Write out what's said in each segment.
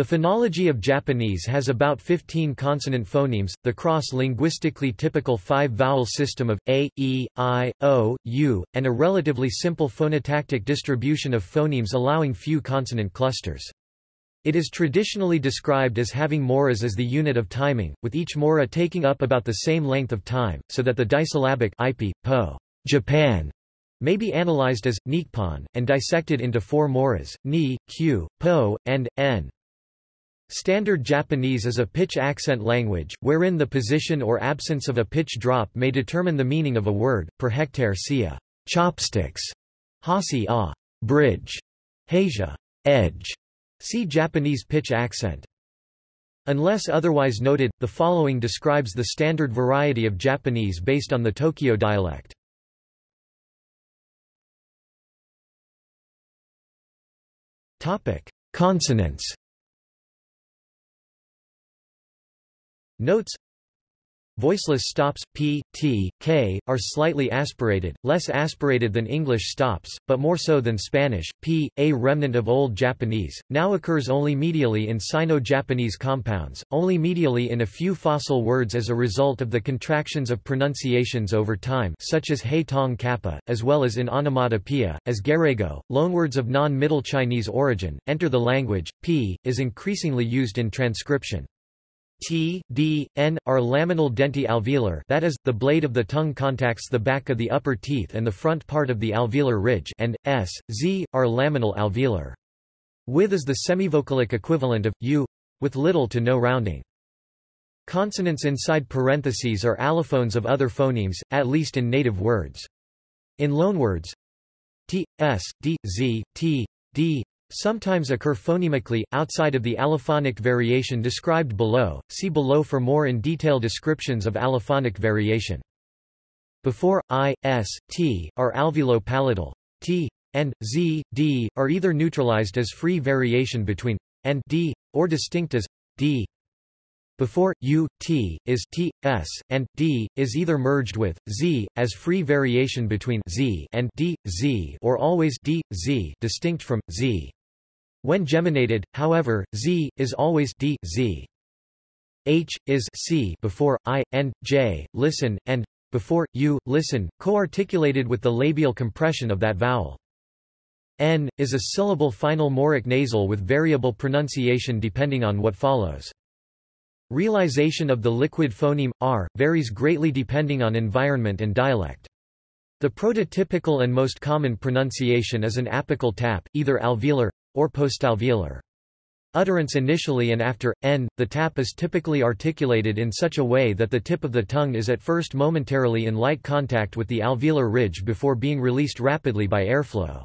The phonology of Japanese has about 15 consonant phonemes, the cross-linguistically typical five-vowel system of a, e, i, o, u, and a relatively simple phonotactic distribution of phonemes allowing few consonant clusters. It is traditionally described as having moras as the unit of timing, with each mora taking up about the same length of time, so that the disyllabic IP, po, Japan, may be analyzed as Nippon, and dissected into four moras, ni, q, po, and n. Standard Japanese is a pitch accent language, wherein the position or absence of a pitch drop may determine the meaning of a word, per hectare see a chopsticks, hasi a. Bridge, heija edge. See Japanese pitch accent. Unless otherwise noted, the following describes the standard variety of Japanese based on the Tokyo dialect. Consonants Notes Voiceless stops, p, t, k, are slightly aspirated, less aspirated than English stops, but more so than Spanish. p, a remnant of Old Japanese, now occurs only medially in Sino-Japanese compounds, only medially in a few fossil words as a result of the contractions of pronunciations over time such as hei tong kappa, as well as in onomatopoeia, as gairaigo, loanwords of non-Middle Chinese origin, enter the language. p, is increasingly used in transcription. T, D, N, are laminal denti alveolar that is, the blade of the tongue contacts the back of the upper teeth and the front part of the alveolar ridge and, S, Z, are laminal alveolar. With is the semivocalic equivalent of, U, with little to no rounding. Consonants inside parentheses are allophones of other phonemes, at least in native words. In loanwords, T, S, D, Z, T, D, sometimes occur phonemically, outside of the allophonic variation described below, see below for more in detail descriptions of allophonic variation. Before, i, s, t, are alveolo-palatal, t, and, z, d, are either neutralized as free variation between, and d, or distinct as, d. Before, u, t, is t, s, and, d, is either merged with, z, as free variation between z and d, z or always d, z distinct from, z. When geminated, however, z, is always d, z. h, is c before, i, and, j, listen, and, before, u, listen, co-articulated with the labial compression of that vowel. n, is a syllable final moric nasal with variable pronunciation depending on what follows. Realization of the liquid phoneme, r, varies greatly depending on environment and dialect. The prototypical and most common pronunciation is an apical tap, either alveolar, or postalveolar. Utterance initially and after, n, the tap is typically articulated in such a way that the tip of the tongue is at first momentarily in light contact with the alveolar ridge before being released rapidly by airflow.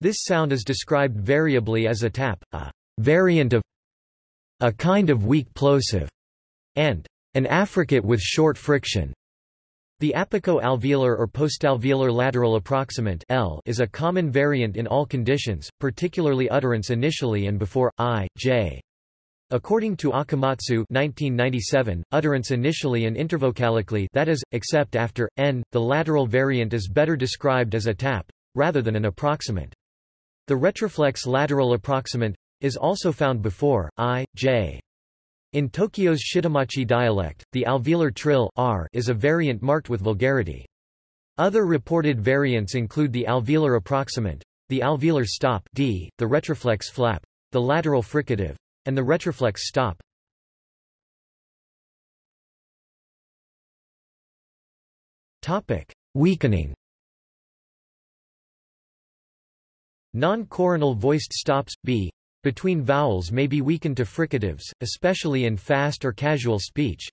This sound is described variably as a tap, a variant of a kind of weak plosive, and an affricate with short friction. The apico-alveolar or postalveolar lateral approximant L is a common variant in all conditions, particularly utterance initially and before, i, j. According to Akamatsu 1997, utterance initially and intervocalically that is, except after, n, the lateral variant is better described as a tap, rather than an approximant. The retroflex lateral approximant is also found before, i, j. In Tokyo's Shitamachi dialect, the alveolar trill r is a variant marked with vulgarity. Other reported variants include the alveolar approximant, the alveolar stop d, the retroflex flap, the lateral fricative, and the retroflex stop. Topic: Weakening. Non-coronal voiced stops b between vowels may be weakened to fricatives, especially in fast or casual speech.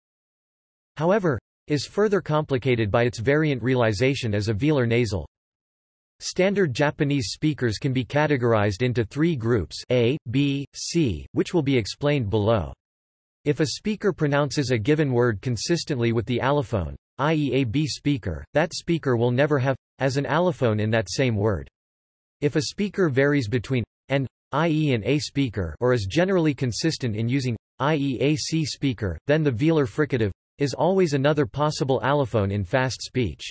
However, is further complicated by its variant realization as a velar nasal. Standard Japanese speakers can be categorized into three groups A, B, C, which will be explained below. If a speaker pronounces a given word consistently with the allophone, i.e. a B speaker, that speaker will never have, as an allophone in that same word. If a speaker varies between and i.e. an A speaker or is generally consistent in using i.e. a C speaker, then the velar fricative is always another possible allophone in fast speech.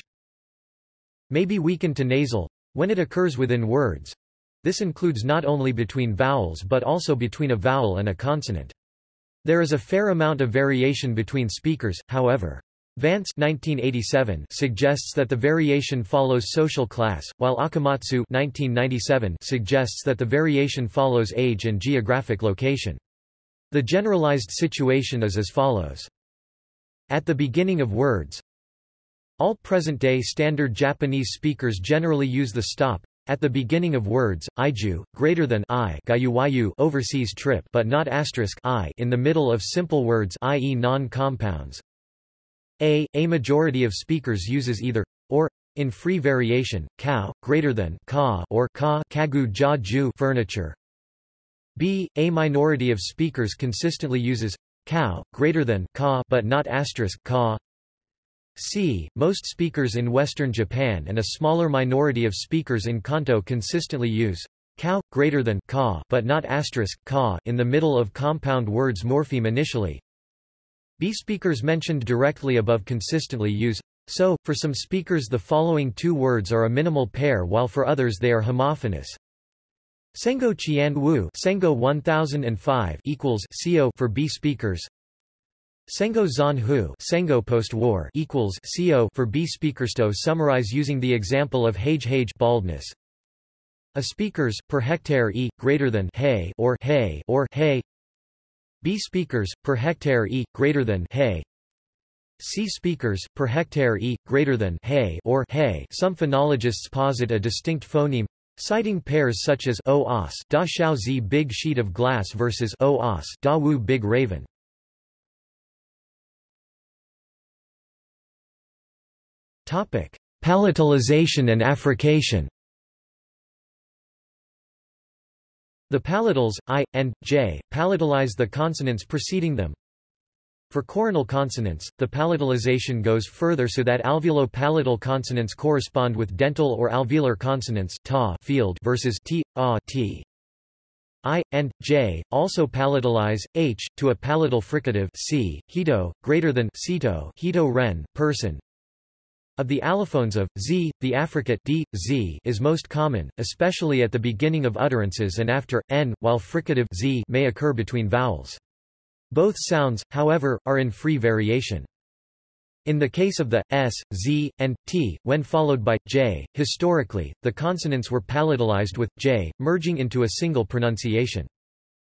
May be weakened to nasal when it occurs within words. This includes not only between vowels but also between a vowel and a consonant. There is a fair amount of variation between speakers, however. Vance 1987 suggests that the variation follows social class, while Akamatsu 1997 suggests that the variation follows age and geographic location. The generalized situation is as follows. At the beginning of words, all present-day standard Japanese speakers generally use the stop at the beginning of words, iju, greater than I overseas trip but not asterisk I in the middle of simple words i.e. non-compounds. A, a majority of speakers uses either, or, in free variation, cow, greater than ka or ka kagu ja ju furniture. B, a minority of speakers consistently uses cow, greater than ka but not asterisk ka. C. Most speakers in western Japan and a smaller minority of speakers in Kanto consistently use cow, greater than ka but not asterisk ka in the middle of compound words morpheme initially. B speakers mentioned directly above consistently use so, for some speakers the following two words are a minimal pair while for others they are homophonous. Sengo Qian Wu Sengo 1005 equals CO for B speakers. Sengo Zan Hu Sengo post-war equals CO for B speakers to summarize using the example of hage hage baldness. A speakers per hectare e greater than hay or hay or hay B speakers, per hectare e, greater than hay. C speakers, per hectare e, greater than hay or hay. Some phonologists posit a distinct phoneme, citing pairs such as o os da xiao zi big sheet of glass versus o os da wu big raven. Topic: Palatalization and affrication. The palatals, i, and, j, palatalize the consonants preceding them. For coronal consonants, the palatalization goes further so that alveolo-palatal consonants correspond with dental or alveolar consonants ta field versus t, a, t. I, and, j, also palatalize, h, to a palatal fricative c, hito, greater than cito, hito ren, person, of the allophones of, z, the affricate d, z is most common, especially at the beginning of utterances and after, n, while fricative z may occur between vowels. Both sounds, however, are in free variation. In the case of the s, z, and t, when followed by j, historically, the consonants were palatalized with j, merging into a single pronunciation.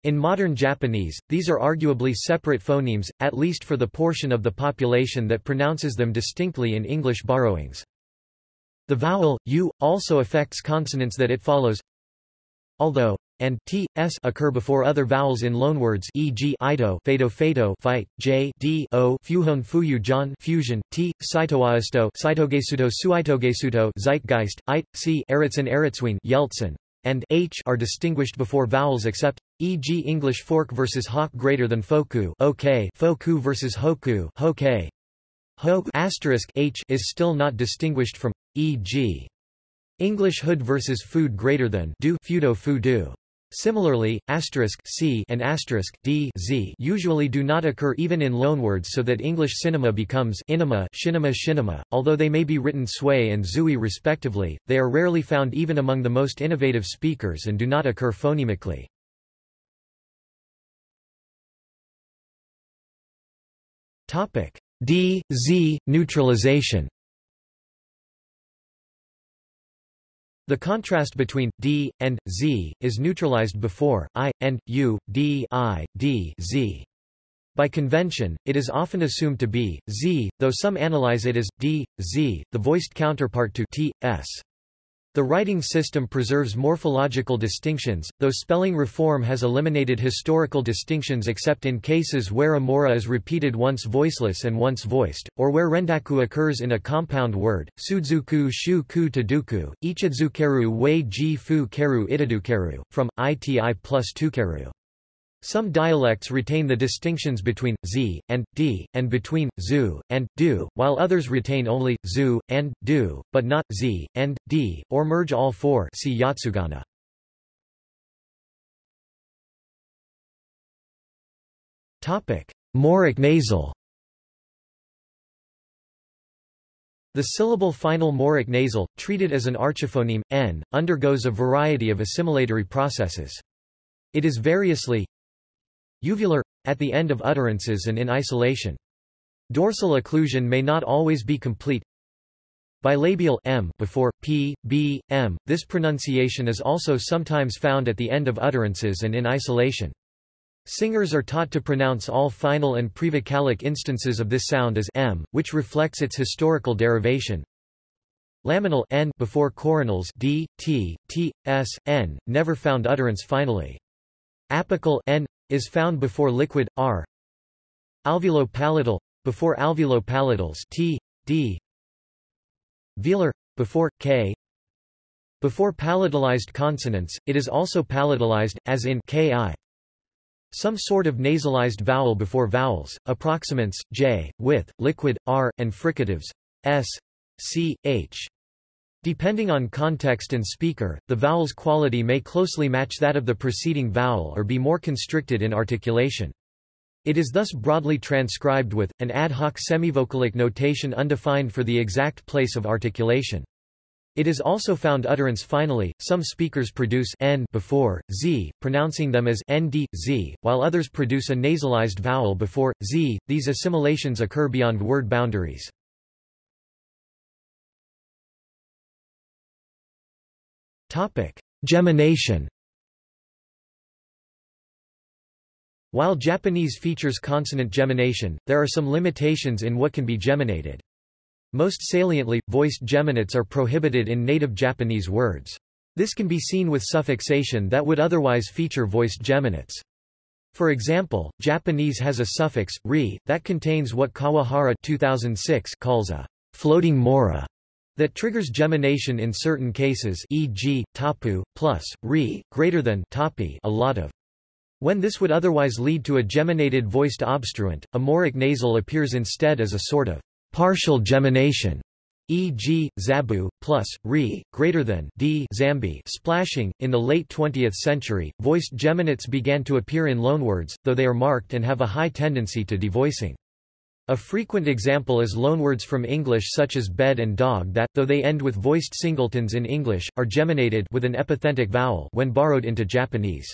In modern Japanese, these are arguably separate phonemes, at least for the portion of the population that pronounces them distinctly in English borrowings. The vowel, u, also affects consonants that it follows. Although and t, s occur before other vowels in loanwords e.g. ido fado fado fight, j d o fuhon fuyu jan fusion, t, saitoaisto saitogesuto suitogesuto zeitgeist, it, c eritzen eritzwin yeltsin, and h are distinguished before vowels except, e.g. English fork versus hawk greater than foku okay, foku versus hoku hoke. Ho asterisk h is still not distinguished from, e.g. English hood versus food greater than do fudo fudu. Similarly, asterisk c and asterisk d z usually do not occur even in loanwords so that English cinema becomes inima, shinema shinema. Although they may be written sway and zui respectively, they are rarely found even among the most innovative speakers and do not occur phonemically. Topic D Z neutralization The contrast between d and z is neutralized before i and u, d i, d z. By convention, it is often assumed to be z, though some analyze it as d, z, the voiced counterpart to t, s. The writing system preserves morphological distinctions, though spelling reform has eliminated historical distinctions except in cases where a mora is repeated once voiceless and once voiced, or where rendaku occurs in a compound word, sudzuku shu ku taduku, ichidzukeru wei ji fu keru itadukeru, from, iti plus tukeru. Some dialects retain the distinctions between z and d, and between zu and du, while others retain only zu and du, but not z and d, or merge all four. See Yotsugana. Topic: Mauric nasal. The syllable final moric nasal, treated as an archiphoneme, n, undergoes a variety of assimilatory processes. It is variously uvular, at the end of utterances and in isolation. Dorsal occlusion may not always be complete. Bilabial m before p, b, m. This pronunciation is also sometimes found at the end of utterances and in isolation. Singers are taught to pronounce all final and prevocalic instances of this sound as m, which reflects its historical derivation. Laminal n before coronals d, t, t, s, n, never found utterance finally. Apical n is found before liquid r. Alveolo-palatal before alveolo-palatals t, d. Velar before k. Before palatalized consonants, it is also palatalized, as in ki. Some sort of nasalized vowel before vowels, approximants, j, with, liquid, r, and fricatives, s, c, h. Depending on context and speaker, the vowel's quality may closely match that of the preceding vowel or be more constricted in articulation. It is thus broadly transcribed with, an ad hoc semivocalic notation undefined for the exact place of articulation. It is also found utterance finally, some speakers produce n before z, pronouncing them as nd, z, while others produce a nasalized vowel before z. These assimilations occur beyond word boundaries. Gemination. While Japanese features consonant gemination, there are some limitations in what can be geminated. Most saliently, voiced geminates are prohibited in native Japanese words. This can be seen with suffixation that would otherwise feature voiced geminates. For example, Japanese has a suffix, ri, that contains what Kawahara 2006 calls a floating mora that triggers gemination in certain cases e.g., tapu, plus, ri, greater than tapi a lot of. When this would otherwise lead to a geminated voiced obstruent, a moric nasal appears instead as a sort of partial gemination, e.g., zabu, plus, re, greater than d zambi splashing. In the late 20th century, voiced geminates began to appear in loanwords, though they are marked and have a high tendency to devoicing. A frequent example is loanwords from English such as bed and dog that, though they end with voiced singletons in English, are geminated with an epenthetic vowel when borrowed into Japanese.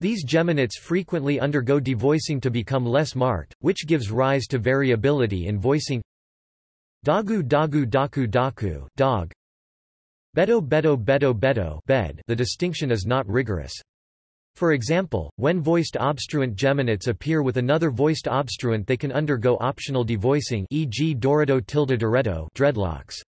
These geminates frequently undergo devoicing to become less marked, which gives rise to variability in voicing Dagu dagu daku daku dog. Beto beto beto beto bed the distinction is not rigorous. For example, when voiced obstruent geminates appear with another voiced obstruent they can undergo optional devoicing e.g. Dorado tilde Doretto dreadlocks.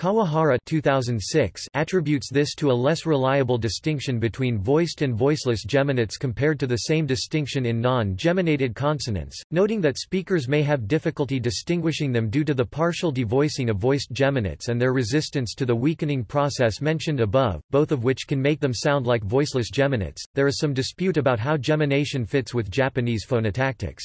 Kawahara 2006 attributes this to a less reliable distinction between voiced and voiceless geminates compared to the same distinction in non-geminated consonants, noting that speakers may have difficulty distinguishing them due to the partial devoicing of voiced geminates and their resistance to the weakening process mentioned above, both of which can make them sound like voiceless geminates. There is some dispute about how gemination fits with Japanese phonotactics.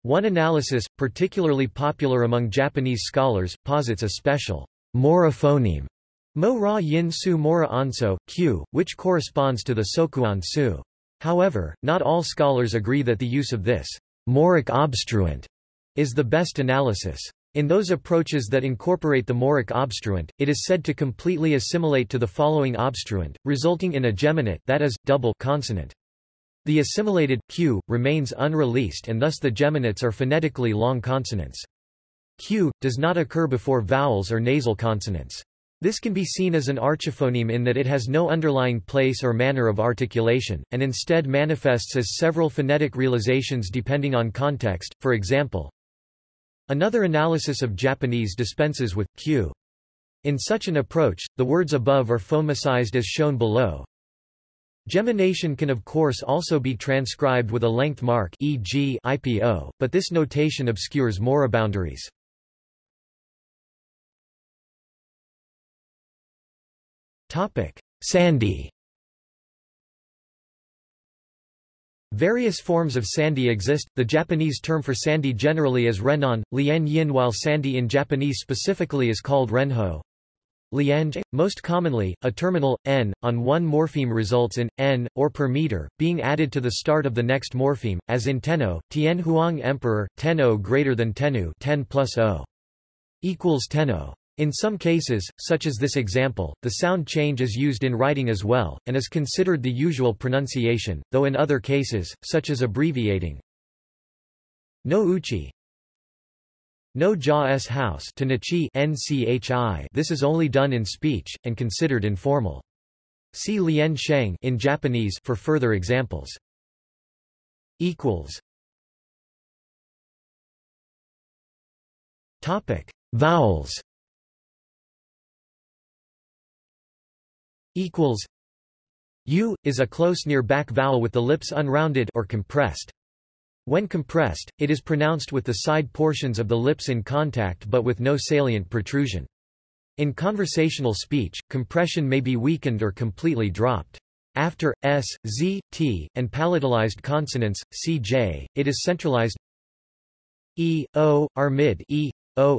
One analysis, particularly popular among Japanese scholars, posits a special Mora phoneme, mo ra yin su mora anso, q, which corresponds to the sokuon su. However, not all scholars agree that the use of this moric obstruent is the best analysis. In those approaches that incorporate the moric obstruent, it is said to completely assimilate to the following obstruent, resulting in a geminate that is, double consonant. The assimilated q remains unreleased and thus the geminates are phonetically long consonants. Q, does not occur before vowels or nasal consonants. This can be seen as an archiphoneme in that it has no underlying place or manner of articulation, and instead manifests as several phonetic realizations depending on context, for example. Another analysis of Japanese dispenses with q. In such an approach, the words above are phonemicized as shown below. Gemination can of course also be transcribed with a length mark e.g. IPO, but this notation obscures mora boundaries. Topic: Sandhi. Various forms of sandhi exist, the Japanese term for sandhi generally is renon, lien yin while sandhi in Japanese specifically is called renho. Lianj. Most commonly, a terminal, n, on one morpheme results in, n, or per meter, being added to the start of the next morpheme, as in tenno, Tien Huang Emperor, tenno greater than tenu 10 plus o. equals tenno. In some cases, such as this example, the sound change is used in writing as well, and is considered the usual pronunciation, though in other cases, such as abbreviating no uchi no ja s house to nchi this is only done in speech, and considered informal. See lien sheng in Japanese for further examples. equals Topic: Vowels. Equals. U is a close near back vowel with the lips unrounded or compressed. When compressed, it is pronounced with the side portions of the lips in contact but with no salient protrusion. In conversational speech, compression may be weakened or completely dropped. After s, z, t, and palatalized consonants, c, j, it is centralized. e, o, are mid e, o,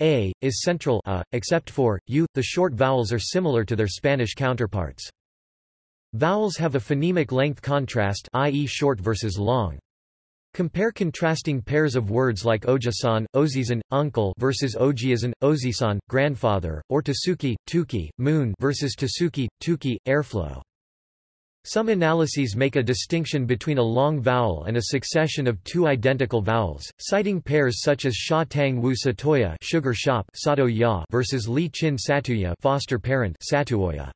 a, is central a, except for, u. The short vowels are similar to their Spanish counterparts. Vowels have a phonemic length contrast i.e. short versus long. Compare contrasting pairs of words like ojisan, ozizan, uncle versus ojiazan, ozisan, grandfather, or tasuki, tuki, moon versus tasuki, tuki, airflow. Some analyses make a distinction between a long vowel and a succession of two identical vowels, citing pairs such as sha tang wu satoya sugar shop sato ya versus li chin satuya foster parent satuoya.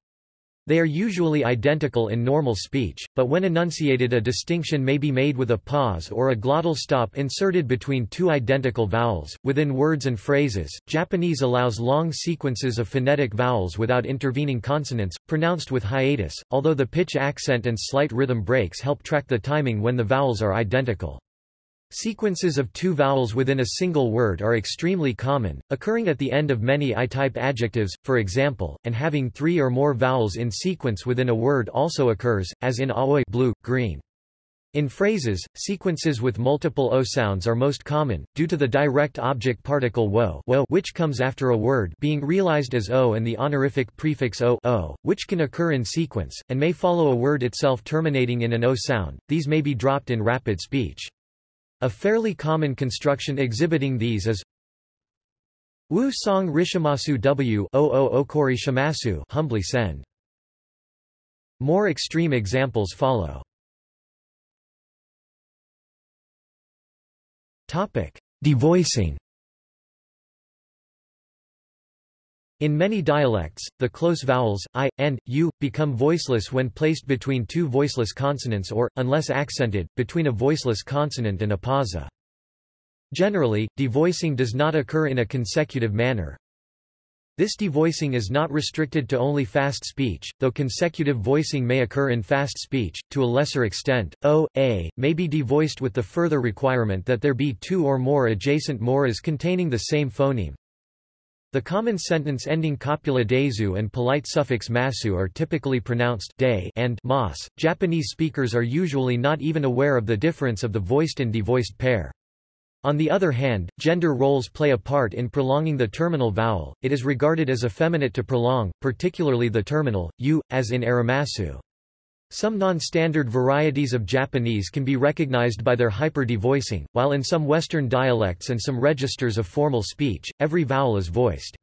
They are usually identical in normal speech, but when enunciated a distinction may be made with a pause or a glottal stop inserted between two identical vowels. Within words and phrases, Japanese allows long sequences of phonetic vowels without intervening consonants, pronounced with hiatus, although the pitch accent and slight rhythm breaks help track the timing when the vowels are identical. Sequences of two vowels within a single word are extremely common, occurring at the end of many I-type adjectives, for example, and having three or more vowels in sequence within a word also occurs, as in aoi blue, green. In phrases, sequences with multiple o sounds are most common, due to the direct object particle wo, wo which comes after a word being realized as o and the honorific prefix o, o which can occur in sequence, and may follow a word itself terminating in an o sound, these may be dropped in rapid speech. A fairly common construction exhibiting these is Wu song rishimasu w o o okori shimasu humbly send. More extreme examples follow. Topic: Devoicing. In many dialects, the close vowels, i, and, u, become voiceless when placed between two voiceless consonants or, unless accented, between a voiceless consonant and a pausa. Generally, devoicing does not occur in a consecutive manner. This devoicing is not restricted to only fast speech, though consecutive voicing may occur in fast speech, to a lesser extent. O, a, may be devoiced with the further requirement that there be two or more adjacent moras containing the same phoneme. The common sentence ending copula desu and polite suffix masu are typically pronounced de and mas. Japanese speakers are usually not even aware of the difference of the voiced and devoiced pair. On the other hand, gender roles play a part in prolonging the terminal vowel, it is regarded as effeminate to prolong, particularly the terminal, u, as in arimasu. Some non-standard varieties of Japanese can be recognized by their hyper-devoicing, while in some Western dialects and some registers of formal speech, every vowel is voiced.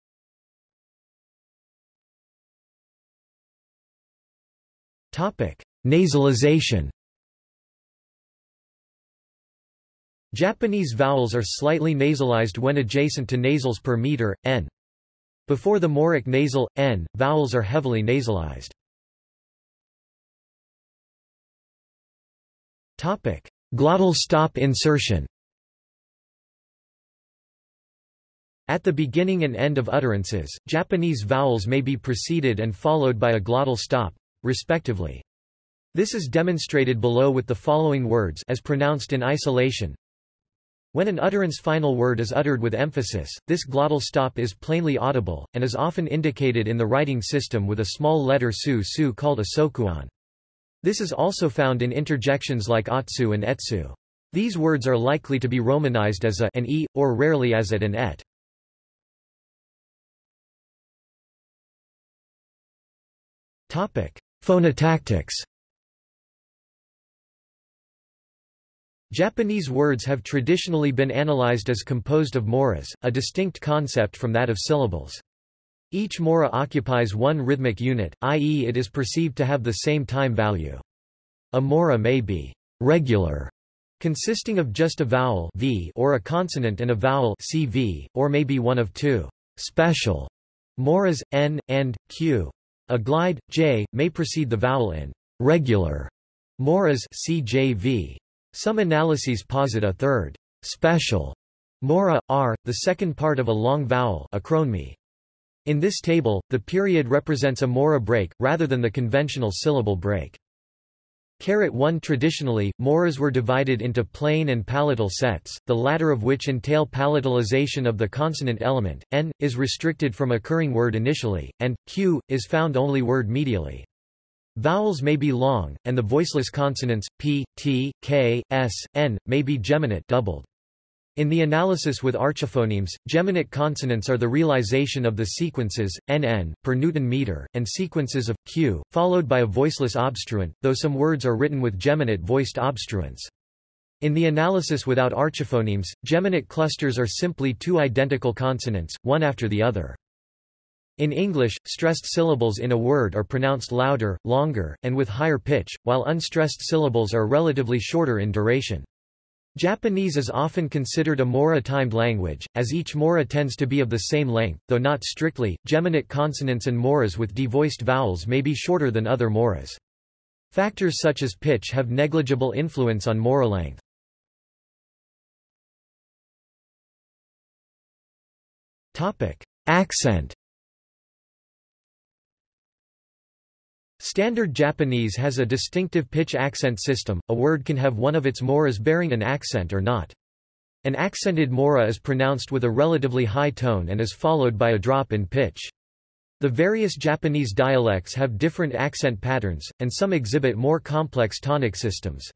Topic: Nasalization Japanese vowels are slightly nasalized when adjacent to nasals per meter, n. Before the moric nasal, n, vowels are heavily nasalized. Topic: Glottal stop insertion. At the beginning and end of utterances, Japanese vowels may be preceded and followed by a glottal stop, respectively. This is demonstrated below with the following words as pronounced in isolation. When an utterance final word is uttered with emphasis, this glottal stop is plainly audible, and is often indicated in the writing system with a small letter su su called a sokuon. This is also found in interjections like atsu and etsu. These words are likely to be romanized as a an e, or rarely as at an et. Phonotactics Japanese words have traditionally been analyzed as composed of moras, a distinct concept from that of syllables. Each mora occupies one rhythmic unit, i.e. it is perceived to have the same time value. A mora may be regular, consisting of just a vowel v or a consonant and a vowel cv, or may be one of two special moras, n, and, q. A glide, j, may precede the vowel in regular moras cjv. Some analyses posit a third special mora, r, the second part of a long vowel achronemy. In this table, the period represents a mora break, rather than the conventional syllable break. Carat 1 Traditionally, moras were divided into plain and palatal sets, the latter of which entail palatalization of the consonant element, n, is restricted from occurring word initially, and, q, is found only word medially. Vowels may be long, and the voiceless consonants, p, t, k, s, n, may be geminate doubled. In the analysis with archiphonemes, geminate consonants are the realization of the sequences, nn, per Newton meter, and sequences of, q, followed by a voiceless obstruent, though some words are written with geminate voiced obstruents. In the analysis without archiphonemes, geminate clusters are simply two identical consonants, one after the other. In English, stressed syllables in a word are pronounced louder, longer, and with higher pitch, while unstressed syllables are relatively shorter in duration. Japanese is often considered a mora-timed language, as each mora tends to be of the same length, though not strictly. Geminate consonants and moras with devoiced vowels may be shorter than other moras. Factors such as pitch have negligible influence on mora length. Topic: Accent Standard Japanese has a distinctive pitch accent system, a word can have one of its moras bearing an accent or not. An accented mora is pronounced with a relatively high tone and is followed by a drop in pitch. The various Japanese dialects have different accent patterns, and some exhibit more complex tonic systems.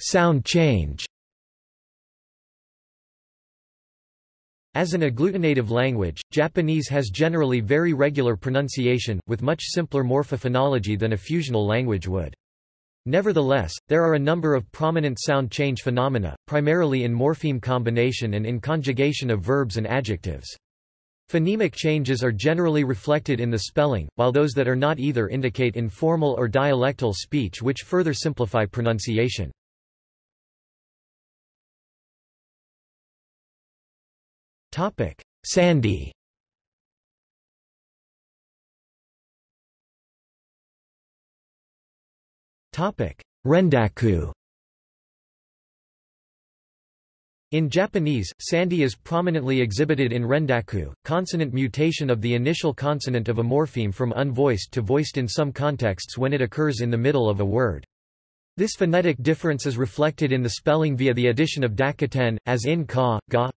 Sound change As an agglutinative language, Japanese has generally very regular pronunciation, with much simpler morphophonology than a fusional language would. Nevertheless, there are a number of prominent sound change phenomena, primarily in morpheme combination and in conjugation of verbs and adjectives. Phonemic changes are generally reflected in the spelling, while those that are not either indicate informal or dialectal speech which further simplify pronunciation. Topic: Sandhi. Topic: Rendaku. In Japanese, sandhi is prominently exhibited in rendaku, consonant mutation of the initial consonant of a morpheme from unvoiced to voiced in some contexts when it occurs in the middle of a word. This phonetic difference is reflected in the spelling via the addition of dakuten, as in ka, ga,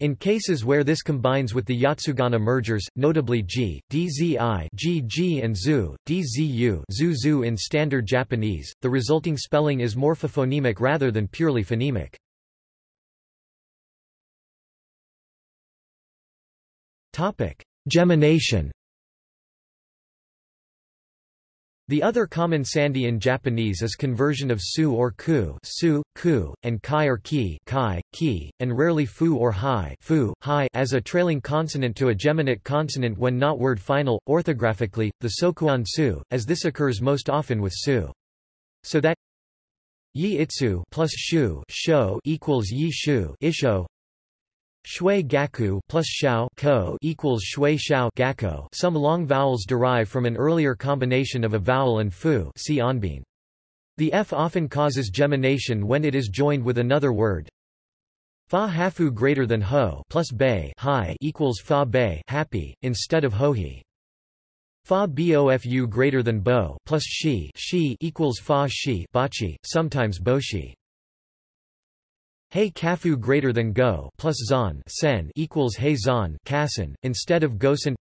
in cases where this combines with the Yotsugana mergers, notably G, DZI GG and ZU, DZU ZU in Standard Japanese, the resulting spelling is morphophonemic rather than purely phonemic. Gemination The other common sandhi in Japanese is conversion of su or ku, su, ku, and kai or ki, kai, ki, and rarely fu or hi, fu, hi as a trailing consonant to a geminate consonant when not word final. Orthographically, the sokuon su, as this occurs most often with su. So that yi itsu plus shu sho equals yi shu isho Shui gaku plus shao ko equals shui shao gakko. Some long vowels derive from an earlier combination of a vowel and fu. See onbin. The f often causes gemination when it is joined with another word. Fa hafu greater than ho plus bay high equals fa bay happy instead of hohi. Fa bofu greater than bo plus shi she equals fa shi bachi, sometimes boshi. Hey kafu greater than go plus zon sen equals hey zon kasen, instead of gosen.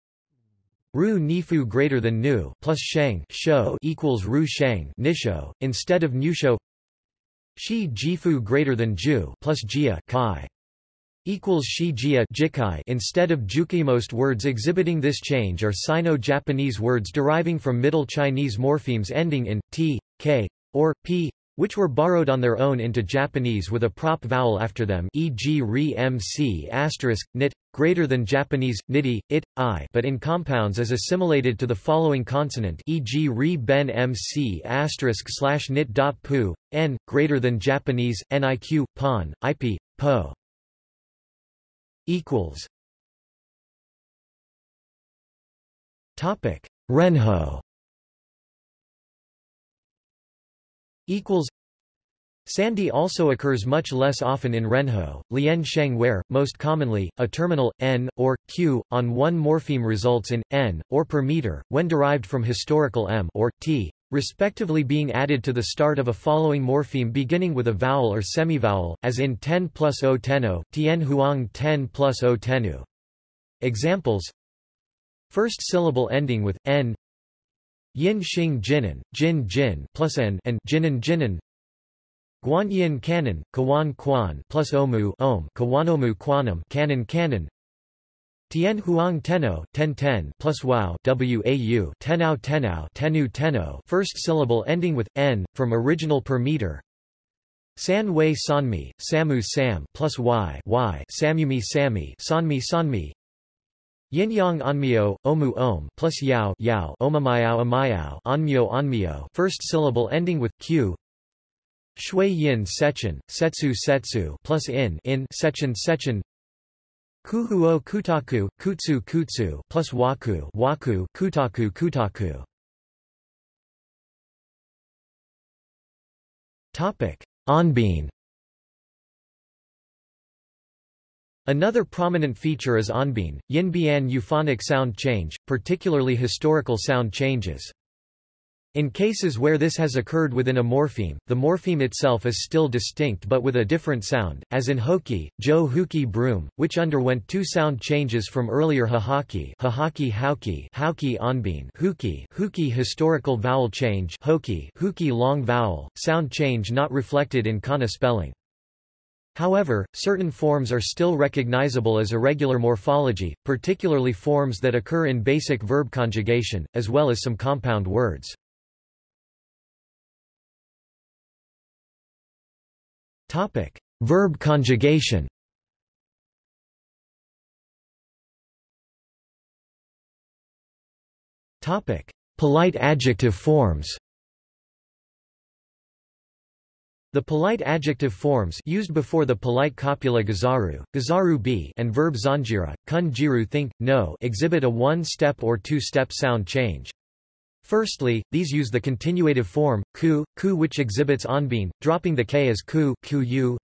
Ru nifu greater than nu plus sheng sho equals ru sheng nisho, instead of nusho. Shi jifu greater than ju plus jia kai. equals shijia jikai instead of juki. Most words exhibiting this change are Sino-Japanese words deriving from Middle Chinese morphemes ending in t, k, or p, which were borrowed on their own into Japanese with a prop vowel after them e.g. re mc asterisk, nit, greater than Japanese, niti, it, i but in compounds as assimilated to the following consonant e.g. re ben mc asterisk slash nit dot pu, n, greater than Japanese, niq, pon, ip, po. equals Topic. Renho equals Sandhi also occurs much less often in Renho, Lian Sheng where, most commonly, a terminal, n, or, q, on one morpheme results in, n, or per meter, when derived from historical m or, t, respectively being added to the start of a following morpheme beginning with a vowel or semivowel, as in 10 plus o teno, tien huang 10 plus o tenu. Examples First syllable ending with, n Yin Xing Jinan, Jin Jin plus n and Jinan Jinan. Guanyin Canon, Kawan Quan plus Omu Om Kawanomu Quanum Canon Canon. Tien Huang Teno, Ten Ten plus Wao WAU Tenao Tenao Tenu Teno first syllable ending with n from original per meter. San Wei Sanmi, Samu Sam plus Y Y Samumi Sami Sanmi Sanmi Yin Yang Onmyo, Omu Om plus Yao Yao Omamayao Amayao Onmyo Onmyo first syllable ending with Q. Shui yin sechen, setsu setsu plus in in sechen sechen Kuhuo kutaku, kutsu kutsu plus waku waku kutaku kutaku. Topic: Onbin Another prominent feature is onbin, yin-bian euphonic sound change, particularly historical sound changes. In cases where this has occurred within a morpheme, the morpheme itself is still distinct but with a different sound, as in hoki, jo huki broom, which underwent two sound changes from earlier hahaki hahaki hauki hauki onbin huki huki historical vowel change hoki huki long vowel, sound change not reflected in kana spelling. However, certain forms are still recognizable as irregular morphology, particularly forms that occur in basic verb conjugation, as well as some compound words. Topic: Verb conjugation. Topic: Polite adjective forms. The polite adjective forms used before the polite copula gazaru, gazaru b and verb zanjira, kun jiru think, no exhibit a one-step or two-step sound change. Firstly, these use the continuative form, ku, ku which exhibits onbin, dropping the k as ku, ku.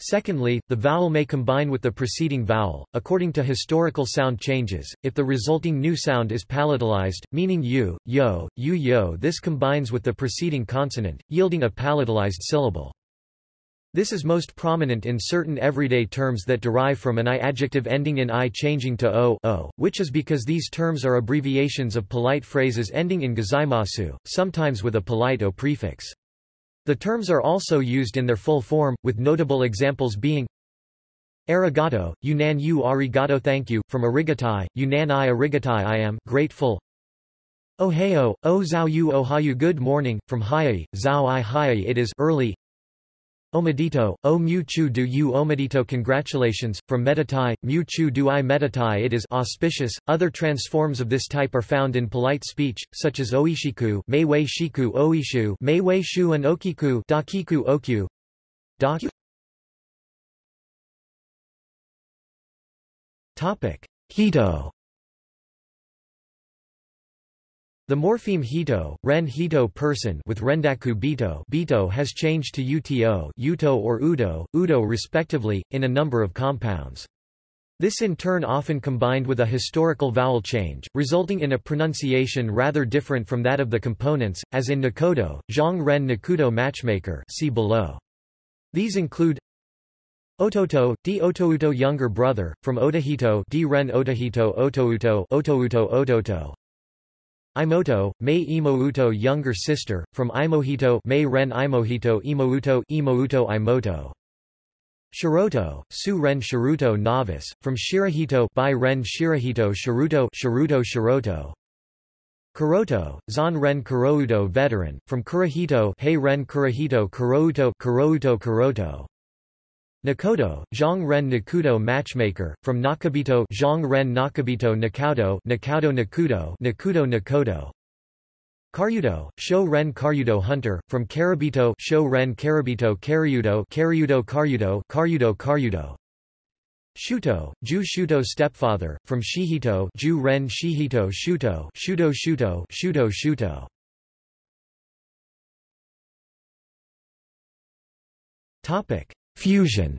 Secondly, the vowel may combine with the preceding vowel, according to historical sound changes, if the resulting new sound is palatalized, meaning u, yo, u yo this combines with the preceding consonant, yielding a palatalized syllable. This is most prominent in certain everyday terms that derive from an i adjective ending in i changing to o, o which is because these terms are abbreviations of polite phrases ending in gozaimasu, sometimes with a polite o prefix. The terms are also used in their full form, with notable examples being Arigato, Yunan u arigato thank you, from arigatai, Yunan i arigatai I am grateful. Ohio, o zao yu ohayu good morning, from hayai, zao i hayai it is early Omedito, o mu chu du u omedito congratulations, from meditai, mu chu du i meditai it is auspicious. Other transforms of this type are found in polite speech, such as oishiku meiwei shiku oishu meiwei shu and okiku dakiku okyu. Topic: Hito The morpheme hito, ren hito person with rendaku bito, bito has changed to uto, uto or udo, udo respectively, in a number of compounds. This in turn often combined with a historical vowel change, resulting in a pronunciation rather different from that of the components, as in Nakodo, Zhang Ren Nakudo matchmaker see below. These include Ototo, di Otouto younger brother, from Otahito di Ren Otahito Otouto Otouto Ototo, Imoto, Mei Imouto younger sister, from Imohito Mei Ren Imohito Imouto Imouto Imoto. Shiroto, Su Ren Shiruto novice, from Shirahito by Ren Shirahito Shiruto Shiruto Shiroto. Kuroto, Zan Ren Kurouto veteran, from Kurahito Hei Ren Kurahito Kurouto Kurouto Kuroto Nakoto, Zhang Ren Nakudo matchmaker, from Nakabito Zhang Ren Nakabito Nakaudo Nakaudo Nakudo Nakudo Nakoto Karyudo, Sho Ren Karyudo Hunter, from Karabito Sho Ren Karabito Karyudo Karyudo Karyudo Karyudo Karyudo. Shuto, Ju Shuto stepfather, from Shihito Ju Ren Shihito Shuto Shuto Shuto Shuto Shuto. Topic: Fusion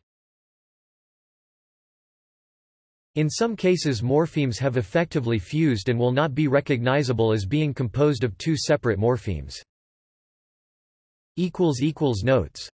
In some cases morphemes have effectively fused and will not be recognizable as being composed of two separate morphemes. Notes